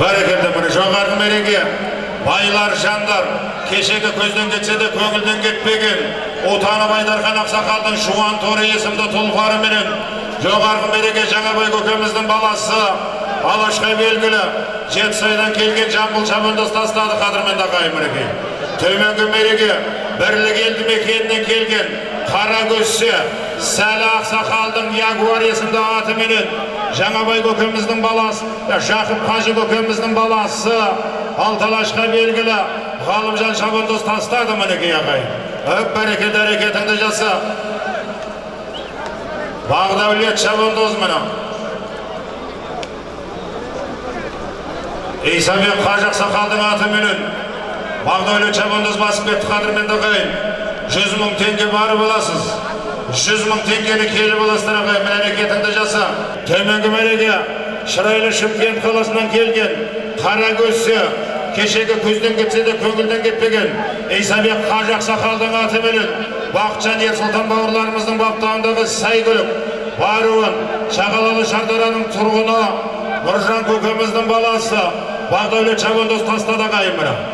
бәрекелді міне жоғарғы мереке байлар жандар кешегі көзден кетсе де көңілден кетпеген отаны байдархан ақсақалдың жуан торы есімді тұлпарыменен жоғарғы мереке жаңабай көкеміздің баласы алашқа белгілі жетісайдан келген жамбыл шабандоз тастады қадірменді ағайын мінекей төменгі мереке бірлік елді мекенінен келген қара көзсе сәлі ақсақалдың ягуар есімді атыменен жаңабай көкеміздің баласы жақып қажы көкеміздің баласы алталашқа белгілі ғалымжан шабандоз тастады мінекей ағайын өп бәрекелді әрекетіңді жаса бағдәулет шабандоз мына исабек қажы ақсақалдың атыменен бағдәулет шабандоз басып кетті қадірменді ағайын жүз мың теңге барып аласыз жүз мың теңгені келіп аласыздар ағайын міне әрекетіңді жаса. Төменгі мәреге шырайлы шымкент қаласынан келген қара көзсе кешегі көзден кетсе де көңілден кетпеген исабек қажы ақсақалдың атыменен бақытжан ерсұлтан бауырларымыздың баптауындағы сәйгүлік баруын шағалалы шардараның тұрғыны нұржан көкеміздің баласы бағдәулет шабандоз тастады ағайын